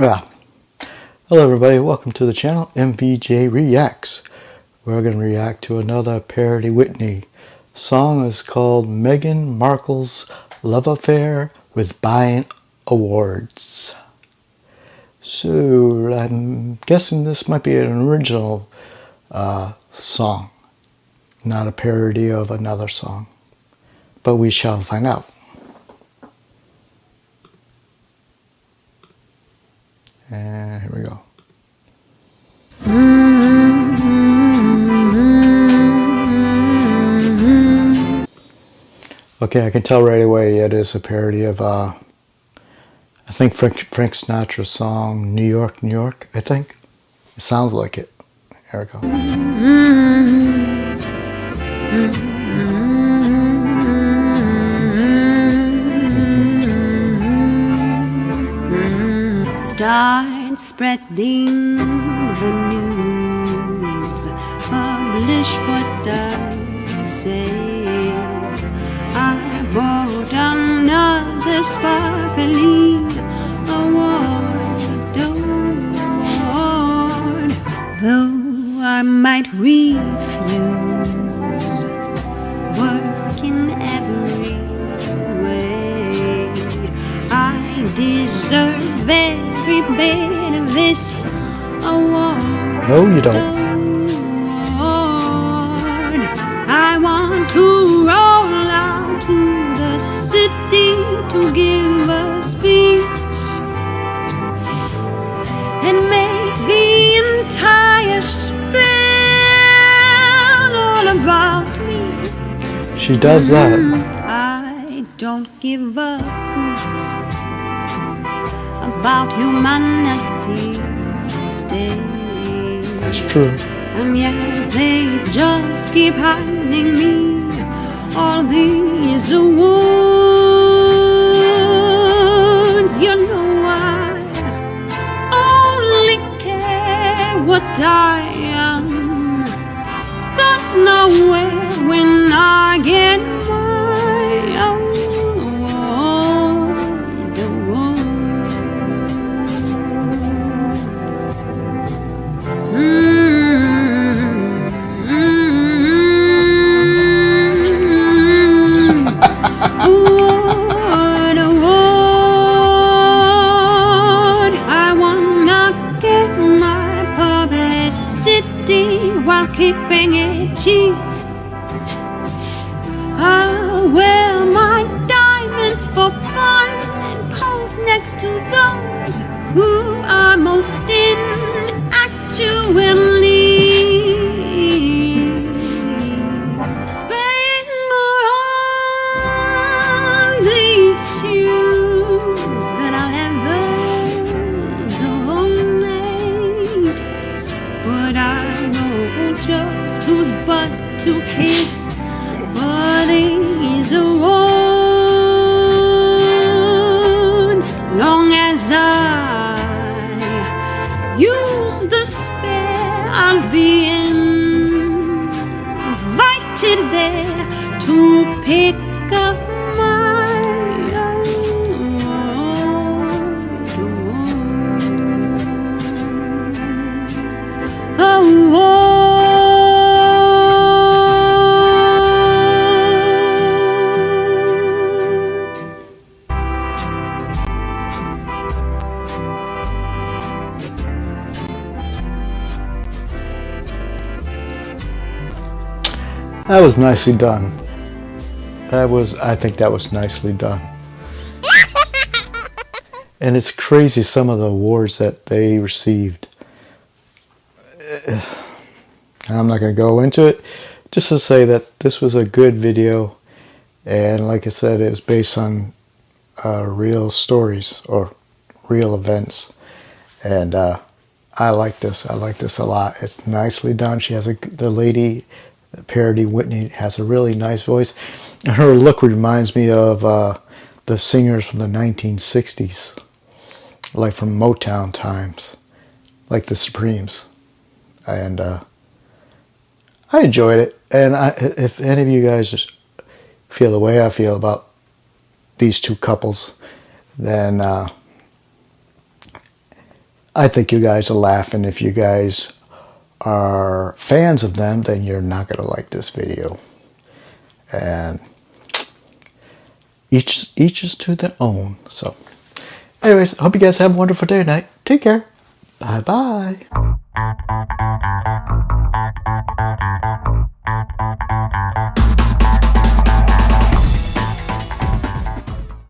Yeah. Hello everybody, welcome to the channel MVJ Reacts. We're going to react to another parody Whitney. Song is called Meghan Markle's Love Affair with Buying Awards. So I'm guessing this might be an original uh, song, not a parody of another song. But we shall find out. And here we go. Okay, I can tell right away it is a parody of, uh, I think Frank, Frank Sinatra's song, New York, New York, I think. It sounds like it. Here we go. Spreading the news, publish what I say. I bought another sparkly award, award, though I might refuse work in every way. I deserve every bit this award. No, you don't. I want to roll out to the city to give a speech and make the entire spiel all about me. She does that. Mm, I don't give a hoot about humanity's state. That's true. And yet they just keep handing me all these awards. You know I only care what I am. Got nowhere when I get my while keeping it cheap. I'll wear my diamonds for fun and pose next to those who are most inactually. Butt to kiss for these awards. Long as I use the spare, I'll be invited there to pick That was nicely done. That was, I think that was nicely done. and it's crazy some of the awards that they received. I'm not going to go into it. Just to say that this was a good video. And like I said, it was based on uh, real stories or real events. And uh, I like this. I like this a lot. It's nicely done. She has a, the lady parody Whitney has a really nice voice. And her look reminds me of uh, the singers from the 1960s, like from Motown times, like the Supremes. And uh, I enjoyed it. And I, if any of you guys feel the way I feel about these two couples, then uh, I think you guys are laughing if you guys are fans of them, then you're not going to like this video. And each each is to their own. So, anyways, hope you guys have a wonderful day tonight. Take care. Bye bye.